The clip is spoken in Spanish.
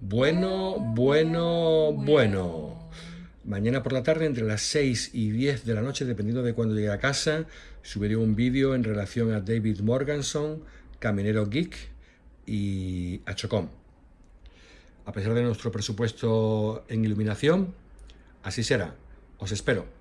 Bueno, bueno, bueno. Mañana por la tarde, entre las 6 y 10 de la noche, dependiendo de cuando llegue a casa, subiré un vídeo en relación a David Morganson, Caminero Geek y a Chocom. A pesar de nuestro presupuesto en iluminación, así será. Os espero.